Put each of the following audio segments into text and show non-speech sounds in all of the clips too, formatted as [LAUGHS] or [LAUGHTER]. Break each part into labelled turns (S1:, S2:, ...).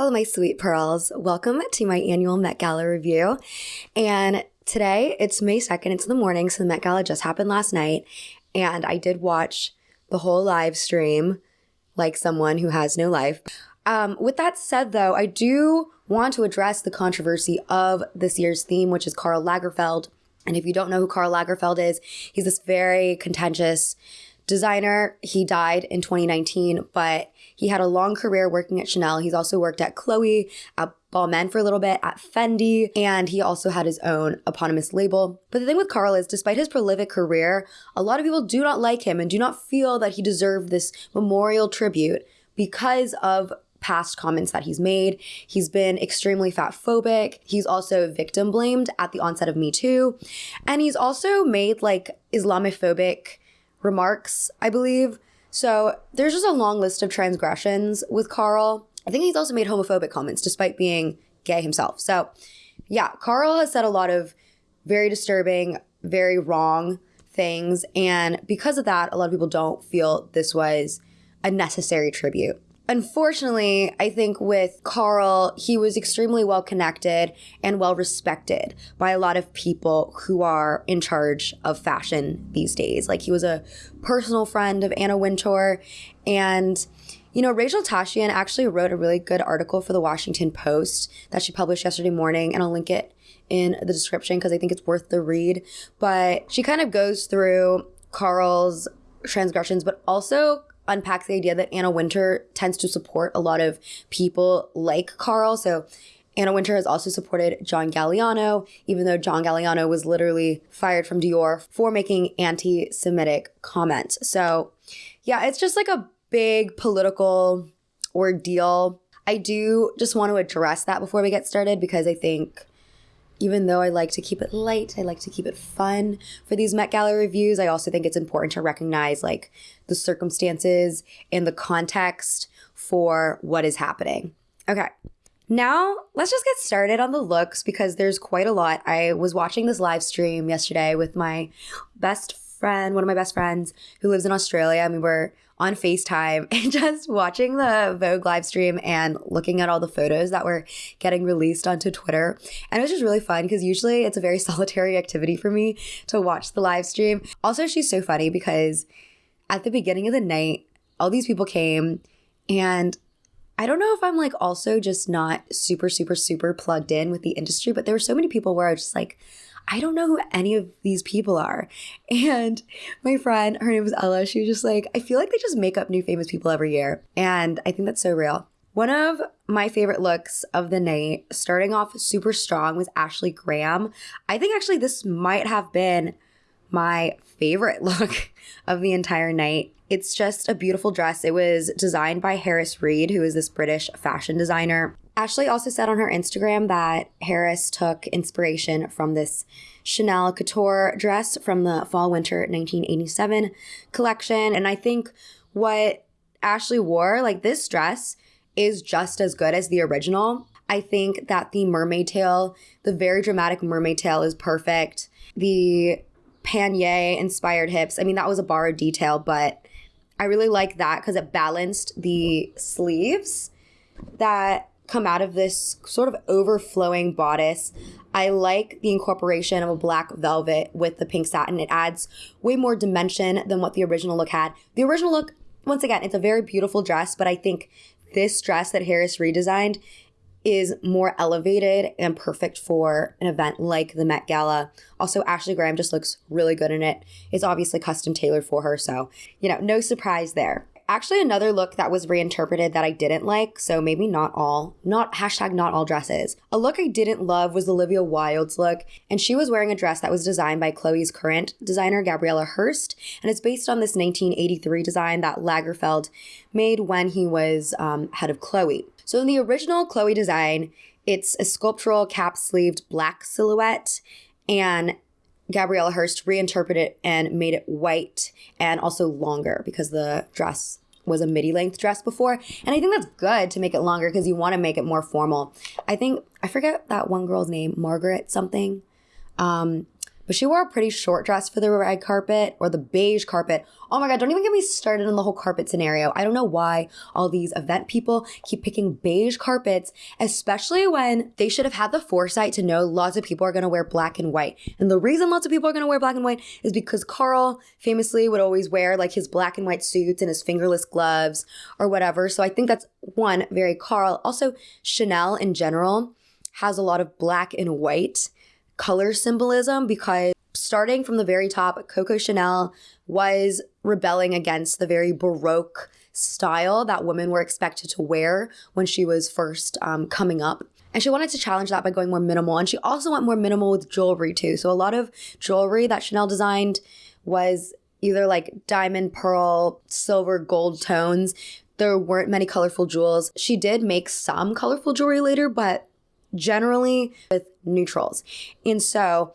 S1: Hello, my sweet pearls. Welcome to my annual Met Gala review. And today it's May 2nd. It's in the morning, so the Met Gala just happened last night. And I did watch the whole live stream like someone who has no life. Um, with that said, though, I do want to address the controversy of this year's theme, which is Karl Lagerfeld. And if you don't know who Karl Lagerfeld is, he's this very contentious designer. He died in 2019, but he had a long career working at Chanel. He's also worked at Chloe, at Balmain for a little bit, at Fendi, and he also had his own eponymous label. But the thing with Karl is, despite his prolific career, a lot of people do not like him and do not feel that he deserved this memorial tribute because of past comments that he's made. He's been extremely fat phobic. He's also victim blamed at the onset of Me Too. And he's also made like Islamophobic remarks, I believe. So there's just a long list of transgressions with Karl. I think he's also made homophobic comments despite being gay himself. So yeah, Karl has said a lot of very disturbing, very wrong things. And because of that, a lot of people don't feel this was a necessary tribute. Unfortunately, I think with Karl, he was extremely well connected and well respected by a lot of people who are in charge of fashion these days. Like he was a personal friend of Anna Wintour and you know, Rachel Tashjian actually wrote a really good article for the Washington Post that she published yesterday morning, and I'll link it in the description because I think it's worth the read. But she kind of goes through Karl's transgressions, but also unpacks the idea that Anna Wintour tends to support a lot of people like Karl. So Anna Wintour has also supported John Galliano, even though John Galliano was literally fired from Dior for making anti Semitic comments. So, yeah, it's just like a big political ordeal. I do just want to address that before we get started because I think even though I like to keep it light, I like to keep it fun for these Met Gala reviews. I also think it's important to recognize like the circumstances and the context for what is happening. Okay. Now, let's just get started on the looks because there's quite a lot. I was watching this live stream yesterday with my best friend, one of my best friends who lives in Australia. I mean, we're on FaceTime [LAUGHS] and just watching the Vogue live stream and looking at all the photos that were getting released onto Twitter. And it was just really fun because usually it's a very [LAUGHS] solitary activity for me to watch the live stream. Also, she's so funny because at the beginning of the night, all these people came and I don't know if I'm like also just not super, super, super plugged in with the industry, but there were so many people where I was just like, I don't know who any of these people are. And my friend, her name was Ella, she was just like, I feel like they just make up new famous people every year. And I think that's so real. One of my favorite looks of the night, starting off super strong, was Ashley Graham. I think actually this might have been my favorite [LAUGHS] look of the entire night. It's just a beautiful dress. It was designed by Harris Reed, who is this British fashion designer. Ashley also said on her Instagram that Harris took inspiration from this Chanel couture dress from the fall winter 1987 collection. And I think what Ashley wore, like this dress, is just as good as the original. I think that the mermaid tail, the very dramatic mermaid tail, is perfect. The pannier inspired hips, I mean, that was a borrowed detail, but I really like that because it balanced the sleeves that come out of this sort of overflowing bodice. I like the incorporation of a black velvet with the pink satin. It adds way more dimension than what the original look had. The original look, once again, it's a very beautiful dress, but I think this dress that Harris redesigned is more elevated and perfect for an event like the Met Gala. Also, Ashley Graham just looks really good in it. It's obviously custom tailored for her, so, you know, no surprise there actually another look that was reinterpreted that I didn't like. So maybe not all, not hashtag not all dresses. A look I didn't love was Olivia Wilde's look, and she was wearing a dress that was designed by Chloe's current designer, Gabriela Hearst, and it's based on this 1983 design that Lagerfeld made when he was um, head of Chloe. So in the original Chloe design, it's a sculptural cap sleeved black silhouette and Gabriela Hearst reinterpreted it and made it white and also longer because the dress was a midi length dress before. And I think that's good to make it longer because you want to make it more formal. I think, I forget that one girl's name, Margaret something. Um, but she wore a pretty short dress for the red carpet or the beige carpet. Oh my God, don't even get me started on the whole carpet scenario. I don't know why all these event people keep picking beige carpets, especially when they should have had the foresight to know lots of people are going to wear black and white. And the reason lots of people are going to wear black and white is because Karl famously would always wear like his black and white suits and his fingerless gloves or whatever. So I think that's one, very Karl. Also, Chanel in general has a lot of black and white color symbolism because starting from the very top, Coco Chanel was rebelling against the very Baroque style that women were expected to wear when she was first um, coming up. And she wanted to challenge that by going more minimal. And she also went more minimal with jewelry too. So a lot of jewelry that Chanel designed was either like diamond, pearl, silver, gold tones. There weren't many colorful jewels. She did make some colorful jewelry later, but generally with neutrals. And so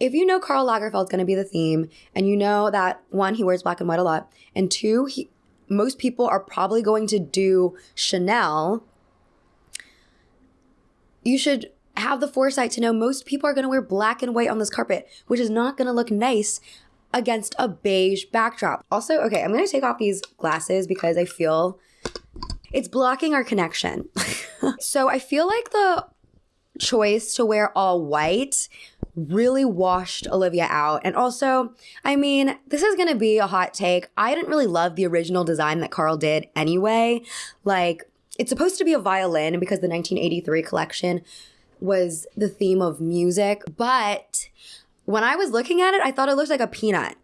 S1: if you know Karl Lagerfeld's going to be the theme and you know that one, he wears black and white a lot, and two, he, most people are probably going to do Chanel, you should have the foresight to know most people are going to wear black and white on this carpet, which is not going to look nice against a beige backdrop. Also, okay, I'm going to take off these glasses because I feel it's blocking our connection. [LAUGHS] so I feel like the choice to wear all white really washed Olivia out. And also, I mean, this is to be a hot take. I didn't really love the original design that Karl did anyway. Like, it's supposed to be a violin because the 1983 collection was the theme of music. But when I was looking at it, I thought it looked like a peanut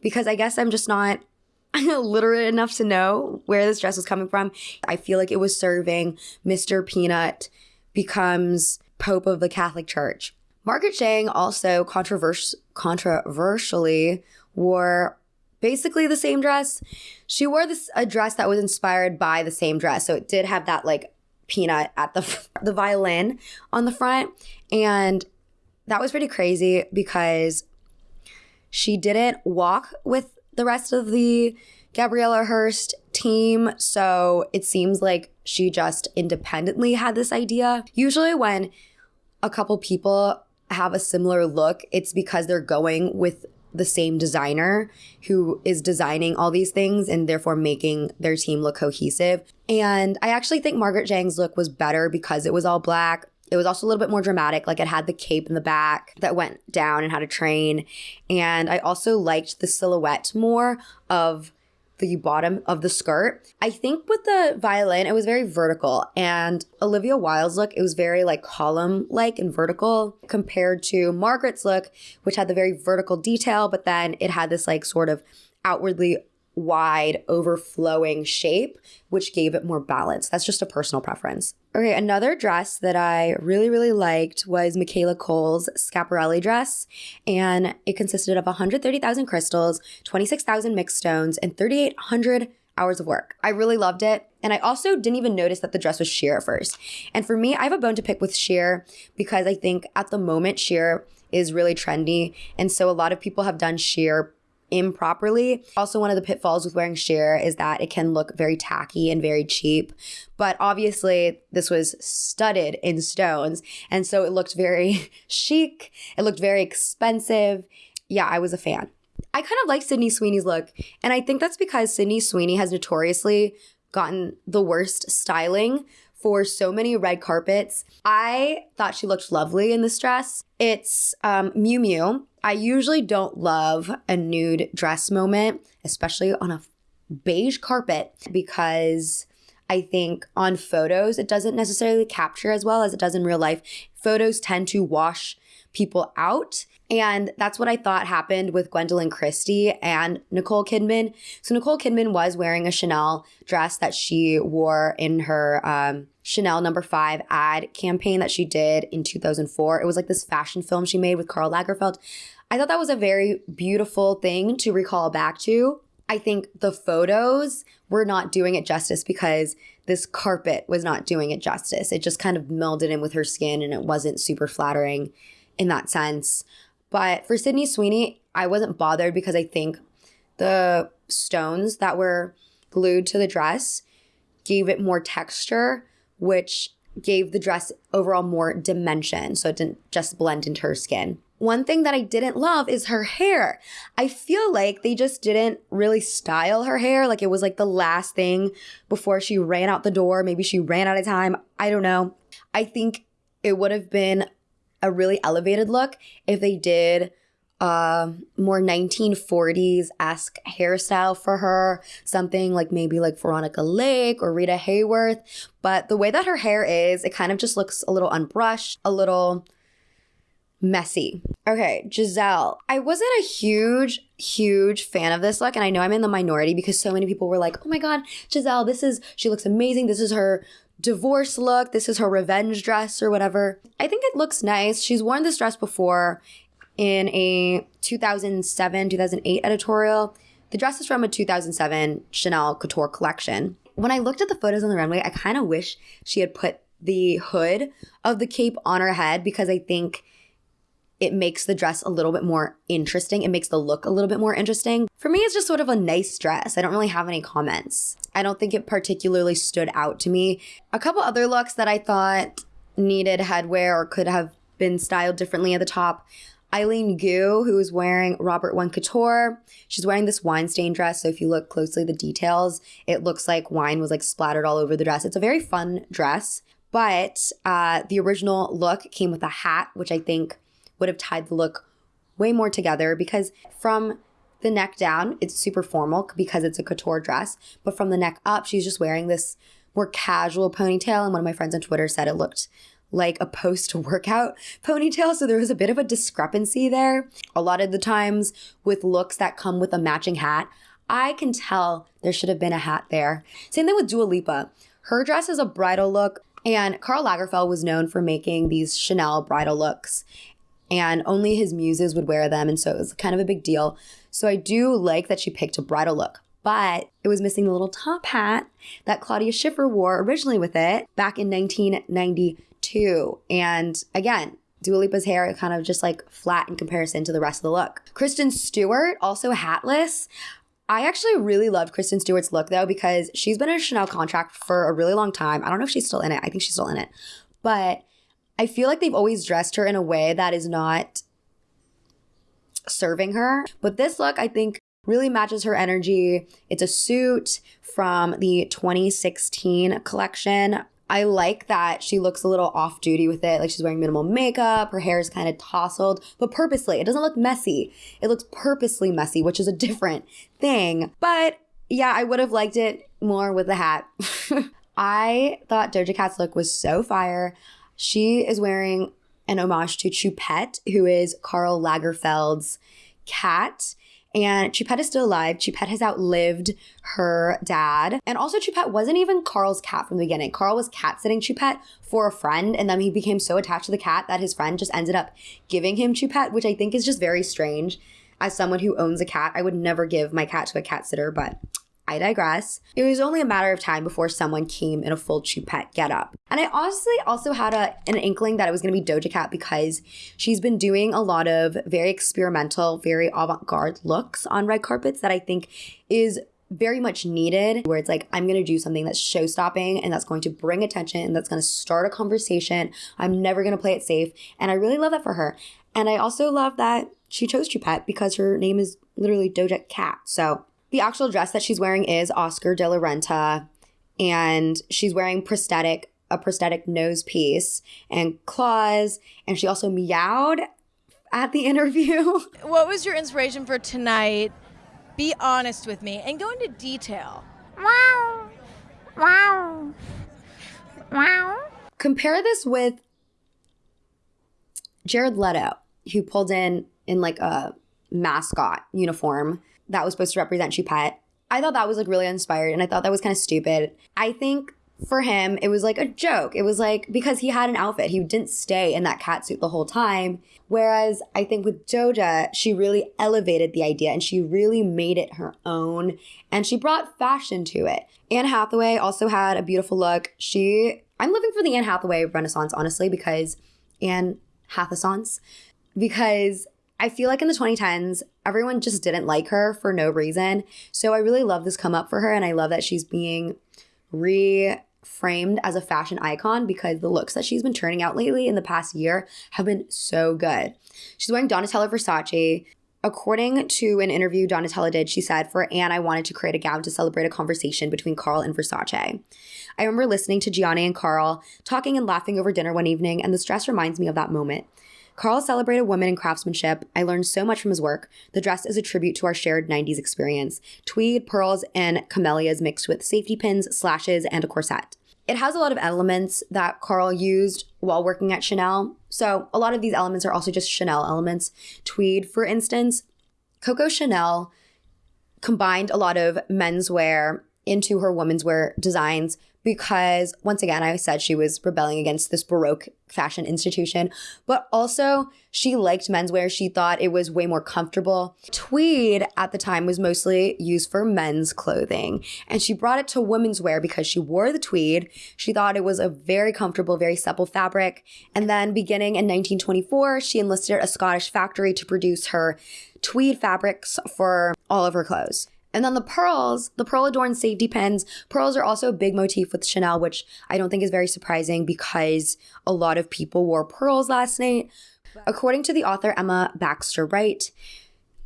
S1: because I guess I'm just not [LAUGHS] literate enough to know where this dress was coming from. I feel like it was serving Mr. Peanut becomes Pope of the Catholic Church. Margaret Zhang also controvers- controversially wore basically the same dress. She wore this a dress that was inspired by the same dress, so it did have that like peanut at the [LAUGHS] the violin on the front, and that was pretty crazy because she didn't walk with the rest of the Gabriela Hearst team, so it seems like she just independently had this idea. Usually, when a couple people have a similar look, it's because they're going with the same designer who is designing all these things and therefore making their team look cohesive. And I actually think Margaret Zhang's look was better because it was all black. It was also a little bit more dramatic. Like it had the cape in the back that went down and had a train. And I also liked the silhouette more of the bottom of the skirt. I think with the violin, it was very vertical. And Olivia Wilde's look, it was very like column like and vertical compared to Margaret's look, which had the very vertical detail, but then it had this like sort of outwardly wide, overflowing shape, which gave it more balance. That's just a personal preference. Okay, another dress that I really, really liked was Michaela Coel's Schiaparelli dress, and it consisted of 130,000 crystals, 26,000 mixed stones, and 3,800 hours of work. I really loved it. And I also didn't even notice that the dress was sheer at first. And for me, I have a bone to pick with sheer because I think at the moment, sheer is really trendy. And so a lot of people have done sheer improperly. Also, one of the pitfalls with wearing sheer is that it can look very tacky and very cheap. But obviously, this was studded in stones. And so it looked very [LAUGHS] chic. It looked very expensive. Yeah, I was a fan. I kind of like Sydney Sweeney's look. And I think that's because Sydney Sweeney has notoriously gotten the worst styling for so many red carpets. I thought she looked lovely in this dress. It's um, Miu Miu. I usually don't love a nude dress moment, especially on a beige carpet, because I think on photos it doesn't necessarily capture as well as it does in real life. Photos tend to wash people out. And that's what I thought happened with Gwendoline Christie and Nicole Kidman. So Nicole Kidman was wearing a Chanel dress that she wore in her um, Chanel number five ad campaign that she did in 2004. It was like this fashion film she made with Karl Lagerfeld. I thought that was a very beautiful thing to recall back to. I think the photos were not doing it justice because this carpet was not doing it justice. It just kind of melded in with her skin and it wasn't super flattering in that sense. But for Sydney Sweeney, I wasn't bothered because I think the stones that were glued to the dress gave it more texture, which gave the dress overall more dimension. So it didn't just blend into her skin. one thing that I didn't love is her hair. I feel like they just didn't really style her hair. Like it was like the last thing before she ran out the door. Maybe she ran out of time. I don't know. I think it would have been a really elevated look if they did uh, more 1940s esque hairstyle for her, something like maybe like Veronica Lake or Rita Hayworth. But the way that her hair is, it kind of just looks a little unbrushed, a little messy. Okay, Gisele. I wasn't a huge, huge fan of this look, and I know I'm in the minority because so many people were like, oh my God, Gisele, this is, she looks amazing. This is her divorce look. This is her revenge dress or whatever. I think it looks nice. She's worn this dress before in a 2007 2008 editorial. The dress is from a 2007 Chanel Couture collection. When I looked at the photos on the runway, I kind of wish she had put the hood of the cape on her head because I think it makes the dress a little bit more interesting. It makes the look a little bit more interesting. For me, it's just sort of a nice dress. I don't really have any comments. I don't think it particularly stood out to me. A couple other looks that I thought needed headwear or could have been styled differently at the top. Eileen Gu, who is wearing Robert Wun Couture. She's wearing this wine stain dress. So if you look closely, the details, it looks like wine was like splattered all over the dress. It's a very fun dress, but uh, the original look came with a hat, which I think would have tied the look way more together because from the neck down, it's super formal because it's a couture dress. But from the neck up, she's just wearing this more casual ponytail. And one of my friends on Twitter said it looked like a post workout [LAUGHS] ponytail. So there was a bit of a discrepancy there. A lot of the times with looks that come with a matching hat, I can tell there should have been a hat there. Same thing with Dua Lipa. Her dress is a bridal look, and Karl Lagerfeld was known for making these Chanel bridal looks and only his muses would wear them. And so it was kind of a big deal. So I do like that she picked a bridal look, but it was missing the little top hat that Claudia Schiffer wore originally with it back in 1992. And again, Dua Lipa's hair kind of just like flat in comparison to the rest of the look. Kristen Stewart, also hatless. I actually really loved Kristen Stewart's look though because she's been in a Chanel contract for a really long time. I don't know if she's still in it. I think she's still in it. But I feel like they've always dressed her in a way that is not serving her. But this look, I think, really matches her energy. It's a suit from the 2016 collection. I like that she looks a little off duty with it. Like she's wearing minimal makeup, her hair is kind of tousled, but purposely. It doesn't look messy. It looks purposely messy, which is a different thing. But yeah, I would have liked it more with the hat. [LAUGHS] I thought Doja Cat's look was so fire. She is wearing an homage to Choupette, who is Karl Lagerfeld's cat. And Choupette is still alive. Choupette has outlived her dad. And also, Choupette wasn't even Karl's cat from the beginning. Karl was cat sitting Choupette for a friend, and then he became so attached to the cat that his friend just ended up giving him Choupette, which I think is just very strange. As someone who owns a cat, I would never give my cat to a cat sitter, but I digress. It was only a matter of time before someone came in a full Choupette getup. And I honestly also had a, an inkling that it was going to be Doja Cat because she's been doing a lot of very experimental, very avant-garde looks on red carpets that I think is very much needed where it's like i'm going to do something that's show stopping and that's going to bring attention and that's going to start a conversation i'm never going to play it safe and i really love that for her and i also love that she chose Choupette because her name is literally doja cat so the actual dress that she's wearing is Oscar de la Renta, and she's wearing prosthetic a prosthetic nose piece and claws, and she also meowed at the [LAUGHS] interview.
S2: What was your inspiration for tonight? Be honest with me and go into detail. Wow.
S1: Wow. Wow. Compare this with Jared Leto, who pulled in in like a mascot uniform that was supposed to represent Choupette. I thought that was like really inspired and I thought that was kind of stupid. I think for him, it was like a joke. It was like because he had an outfit, he didn't stay in that cat suit the whole time. Whereas I think with Doja, she really elevated the idea and she really made it her own and she brought fashion to it. Anne Hathaway also had a beautiful look. She, I'm living for the Anne Hathaway renaissance, honestly, because Anne Hathaway, because I feel like in the 2010s, everyone just didn't like her for no reason. So I really love this come up for her, and I love that she's being re framed as a fashion icon because the looks that she's been turning out lately in the past year have been so good. She's wearing Donatella Versace. According to an interview Donatella did, she said, For Anne, I wanted to create a gown to celebrate a conversation between Karl and Versace. I remember listening to Gianni and Karl talking and laughing over dinner one evening, and this dress reminds me of that moment. Karl celebrated women in craftsmanship. I learned so much from his work. The dress is a tribute to our shared 90s experience tweed, pearls, and camellias mixed with safety pins, slashes, and a corset. It has a lot of elements that Karl used while working at Chanel. So, a lot of these elements are also just Chanel elements. Tweed, for instance, Coco Chanel combined a lot of menswear into her women's wear designs because once again, I said she was rebelling against this Baroque fashion institution, but also she liked menswear. She thought it was way more comfortable. Tweed at the time was mostly used for men's clothing, and she brought it to women's wear because she wore the tweed. She thought it was a very comfortable, very supple fabric. And then beginning in 1924, she enlisted a Scottish factory to produce her tweed fabrics for all of her clothes. And then the pearls, the pearl adorned safety pins. Pearls are also a big motif with Chanel, which I don't think is very surprising because a lot of people wore pearls last night. According to the author Emma Baxter Wright,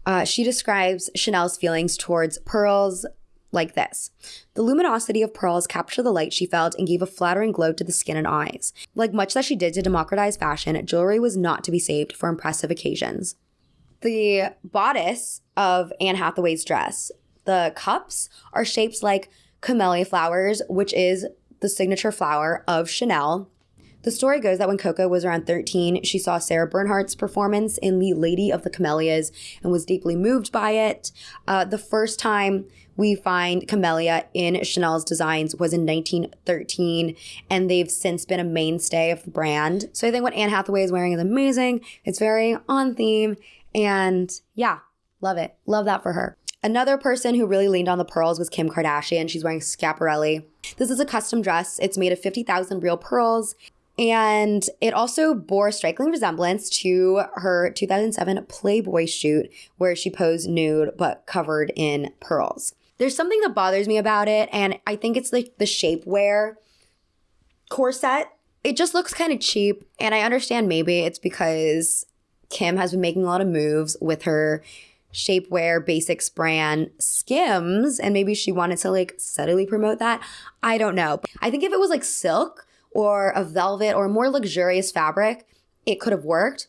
S1: uh, she describes Chanel's feelings towards pearls like this The luminosity of pearls captured the light she felt and gave a flattering glow to the skin and eyes. Like much that she did to democratize fashion, jewelry was not to be saved for impressive occasions. The bodice of Anne Hathaway's dress the cups are shaped like camellia flowers, which is the signature flower of Chanel. The story goes that when Coco was around 13, she saw Sarah Bernhardt's performance in The Lady of the Camellias and was deeply moved by it. Uh, the first time we find camellia in Chanel's designs was in 1913, and they've since been a mainstay of the brand. So I think what Anne Hathaway is wearing is amazing. It's very on theme, and yeah, love it. Love that for her. Another person who really leaned on the pearls was Kim Kardashian. She's wearing Schiaparelli. This is a custom dress. It's made of 50,000 real pearls. And it also bore a striking resemblance to her 2007 Playboy shoot, where she posed nude but covered in pearls. There's something that bothers me about it, and I think it's like the shapewear corset. It just looks kind of cheap, and I understand maybe it's because Kim has been making a lot of moves with her shapewear basics brand Skims, and maybe she wanted to like subtly promote that. I don't know. I think if it was like silk or a velvet or a more luxurious fabric, it could have worked.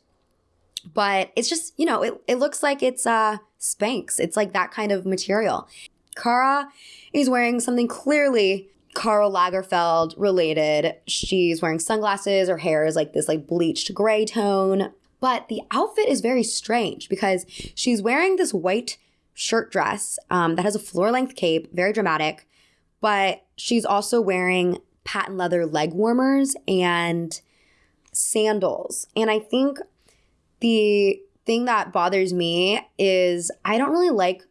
S1: But it's just, you know, it, it looks like it's uh Spanx. It's like that kind of material. Cara is wearing something clearly Karl Lagerfeld related. She's wearing sunglasses. Her hair is like this like bleached gray tone. But the outfit is very strange because she's wearing this white shirt dress um, that has a floor length cape, very dramatic, but she's also wearing patent leather leg warmers and sandals. And I think the thing that bothers me is I don't really like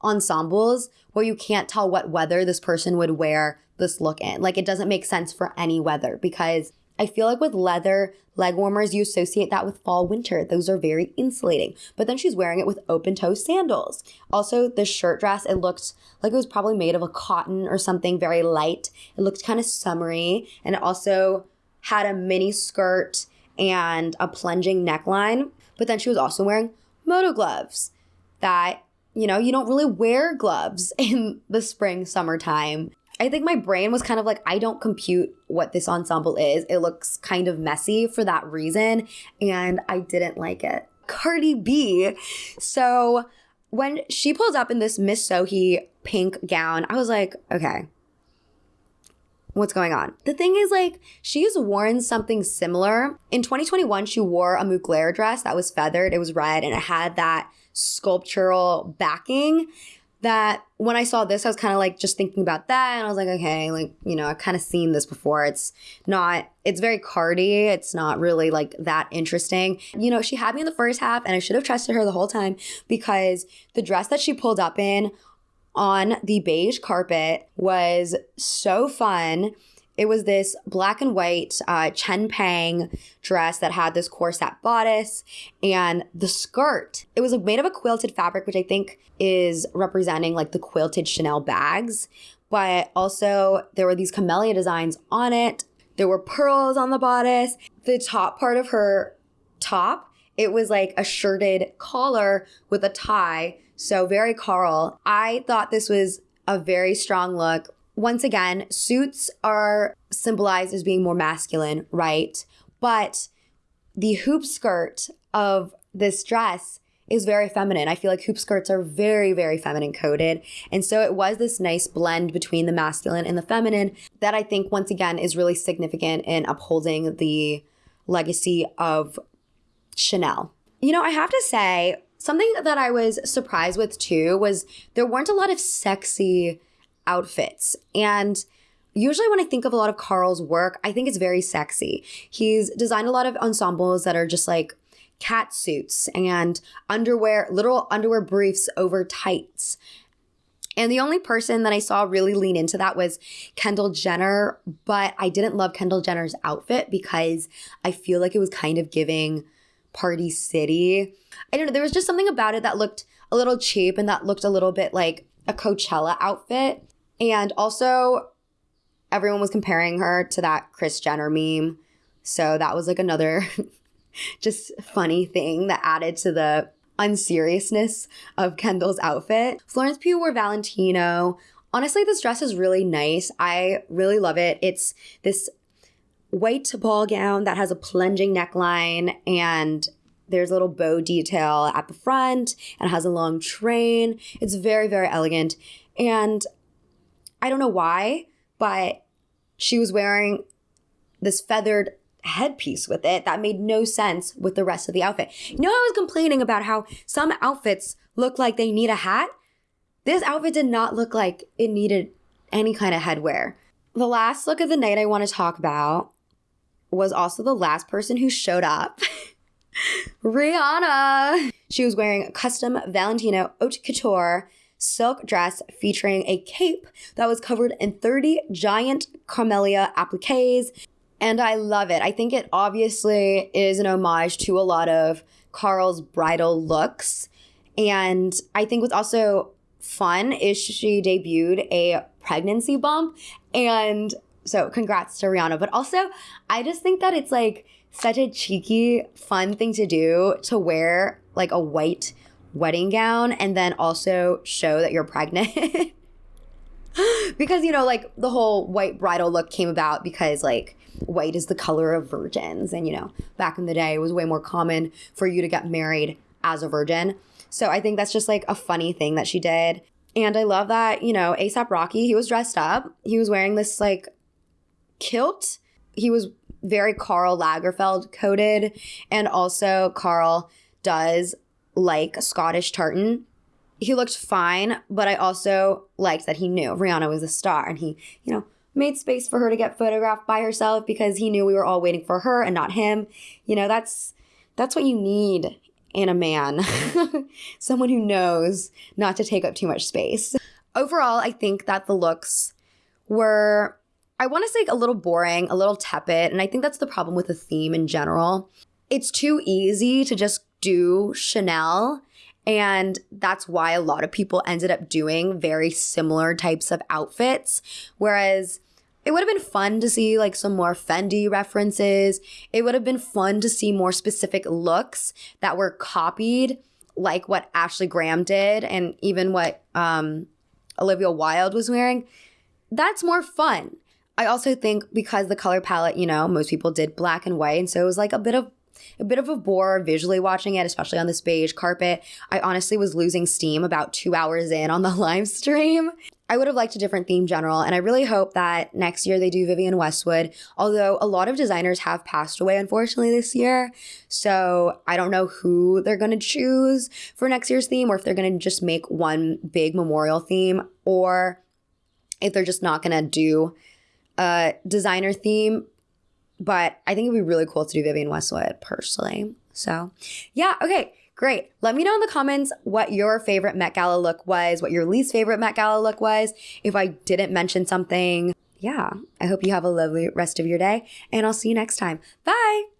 S1: ensembles where you can't tell what weather this person would wear this look in. Like it doesn't make sense for any weather because I feel like with leather leg warmers, you associate that with fall winter. Those are very insulating. But then she's wearing it with open toe sandals. Also, the shirt dress, it looked like it was probably made of a cotton or something very light. It looked kind of summery. And it also had a mini skirt and a plunging neckline. But then she was also wearing moto gloves that, you know, you don't really wear gloves [LAUGHS] in the spring, summertime. I think my brain was kind of like, I don't compute what this ensemble is. It looks kind of messy for that reason. And I didn't like it. Cardi B. So when she pulls up in this Miss Sohee pink gown, I was like, okay, what's going on? The thing is, like, she's worn something similar. In 2021, she wore a Mugler dress that was feathered, it was red, and it had that sculptural backing that when I saw this, I was kind of like just thinking about that. And I was like, okay, like, you know, I've kind of seen this before. It's not, it's very Cardi. It's not really like that interesting. You know, she had me in the first half and I should have trusted her the whole time because the dress that she pulled up in on the beige carpet was so fun. It was this black and white uh, Chenpeng dress that had this corset bodice and the skirt. It was made of a quilted fabric, which I think is representing like the quilted Chanel bags. but also there were these camellia designs on it. There were pearls on the bodice. The top part of her top, it was like a shirted collar with a tie. So very Karl. I thought this was a very strong look. Once again, suits are symbolized as being more masculine, right? But the hoop skirt of this dress is very feminine. I feel like hoop skirts are very, very feminine coded. And so it was this nice blend between the masculine and the feminine that I think, once again, is really significant in upholding the legacy of Chanel. You know, I have to say, something that I was surprised with too was there weren't a lot of sexy outfits. And usually when I think of a lot of Karl's work, I think it's very sexy. He's designed a lot of ensembles that are just like cat suits and underwear, literal underwear briefs over tights. And the only person that I saw really lean into that was Kendall Jenner, but I didn't love Kendall Jenner's outfit because I feel like it was kind of giving Party City. I don't know, there was just something about it that looked a little cheap and that looked a little bit like a Coachella outfit. And also, everyone was comparing her to that Kris Jenner meme. So that was like another [LAUGHS] just funny thing that added to the unseriousness of Kendall's outfit. Florence Pugh wore Valentino. Honestly, this dress is really nice. I really love it. It's this white ball gown that has a plunging neckline and there's a little bow detail at the front and has a long train. It's very, very elegant. And I don't know why, but she was wearing this feathered headpiece with it that made no sense with the rest of the outfit. You know, I was complaining about how some outfits look like they need a hat. This outfit did not look like it needed any kind of headwear. The last look of the night I want to talk about was also the last person who showed up. [LAUGHS] Rihanna. She was wearing a custom Valentino haute couture silk dress featuring a cape that was covered in 30 giant camellia appliques and I love it. I think it obviously is an homage to a lot of Karl's bridal looks. And I think what's also fun is she debuted a pregnancy bump. And so congrats to Rihanna. But also, I just think that it's like such a cheeky, fun thing to do to wear like a white wedding gown and then also show that you're pregnant. [LAUGHS] because, you know, like the whole white bridal look came about because like white is the color of virgins. And, you know, back in the day, it was way more common for you to get married as a virgin. So I think that's just like a funny thing that she did. And I love that, you know, ASAP Rocky, he was dressed up. He was wearing this like kilt. He was very Karl Lagerfeld coded. And also, Karl does like Scottish tartan. He looked fine, but I also liked that he knew Rihanna was a star and he, you know, made space for her to get photographed by herself because he knew we were all waiting for her and not him. You know, that's that's what you need in a man. [LAUGHS] Someone who knows not to take up too much space. Overall, I think that the looks were I want to say a little boring, a little tepid, and I think that's the problem with the theme in general. It's too easy to just do Chanel and that's why a lot of people ended up doing very similar types of outfits. Whereas it would have been fun to see like some more Fendi references. It would have been fun to see more specific looks that were copied, like what Ashley Graham did and even what um, Olivia Wilde was wearing. That's more fun. I also think because the color palette, you know, most people did black and white. And so it was like a bit of a bit of a bore visually watching it, especially on this beige carpet. I honestly was losing steam about two hours in on the [LAUGHS] live stream. I would have liked a different theme general, and I really hope that next year they do Vivienne Westwood. Although a lot of designers have passed away, unfortunately, this year. So I don't know who they're going to choose for next year's theme, or if they're going to just make one big memorial theme, or if they're just not going to do a designer theme but I think it'd be really cool to do Vivienne Westwood personally. So, yeah, okay, great. Let me know in the comments what your favorite Met Gala look was, what your least favorite Met Gala look was. If I didn't mention something, yeah, I hope you have a lovely rest of your day, and I'll see you next time. Bye.